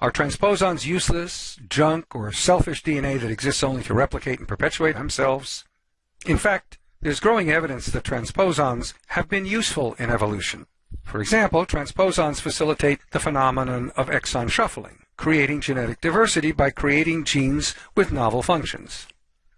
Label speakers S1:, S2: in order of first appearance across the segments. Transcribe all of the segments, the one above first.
S1: Are transposons useless, junk, or selfish DNA that exists only to replicate and perpetuate themselves? In fact, there's growing evidence that transposons have been useful in evolution. For example, transposons facilitate the phenomenon of exon shuffling, creating genetic diversity by creating genes with novel functions.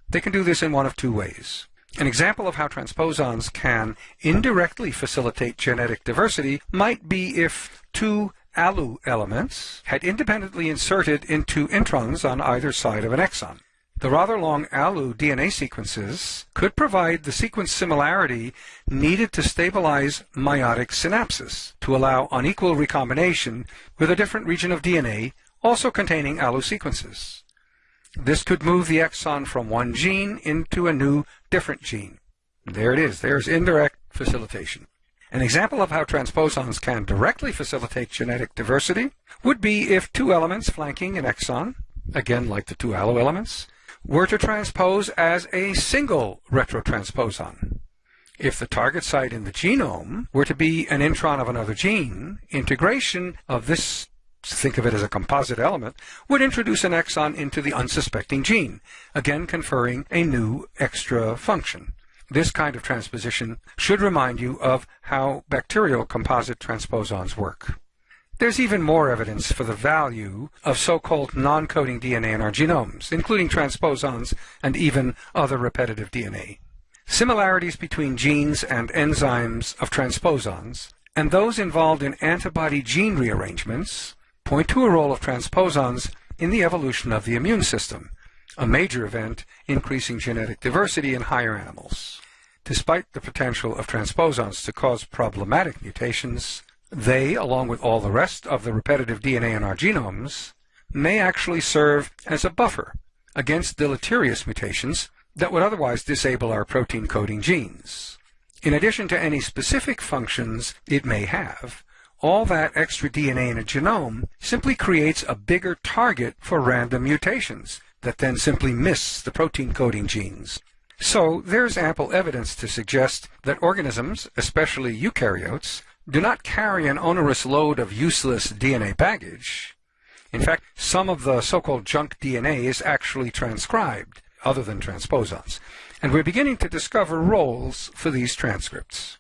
S1: They can do this in one of two ways. An example of how transposons can indirectly facilitate genetic diversity might be if two ALU elements had independently inserted into introns on either side of an exon. The rather long ALU DNA sequences could provide the sequence similarity needed to stabilize meiotic synapsis to allow unequal recombination with a different region of DNA also containing ALU sequences. This could move the exon from one gene into a new different gene. There it is. There's indirect facilitation. An example of how transposons can directly facilitate genetic diversity would be if two elements flanking an exon, again like the two ALU elements, were to transpose as a single retrotransposon. If the target site in the genome were to be an intron of another gene, integration of this, think of it as a composite element, would introduce an exon into the unsuspecting gene, again conferring a new extra function. This kind of transposition should remind you of how bacterial composite transposons work. There's even more evidence for the value of so-called non-coding DNA in our genomes, including transposons and even other repetitive DNA. Similarities between genes and enzymes of transposons and those involved in antibody gene rearrangements point to a role of transposons in the evolution of the immune system, a major event increasing genetic diversity in higher animals. Despite the potential of transposons to cause problematic mutations, they, along with all the rest of the repetitive DNA in our genomes, may actually serve as a buffer against deleterious mutations that would otherwise disable our protein coding genes. In addition to any specific functions it may have, all that extra DNA in a genome simply creates a bigger target for random mutations that then simply miss the protein coding genes. So there's ample evidence to suggest that organisms, especially eukaryotes, do not carry an onerous load of useless DNA baggage. In fact, some of the so-called junk DNA is actually transcribed, other than transposons, and we're beginning to discover roles for these transcripts.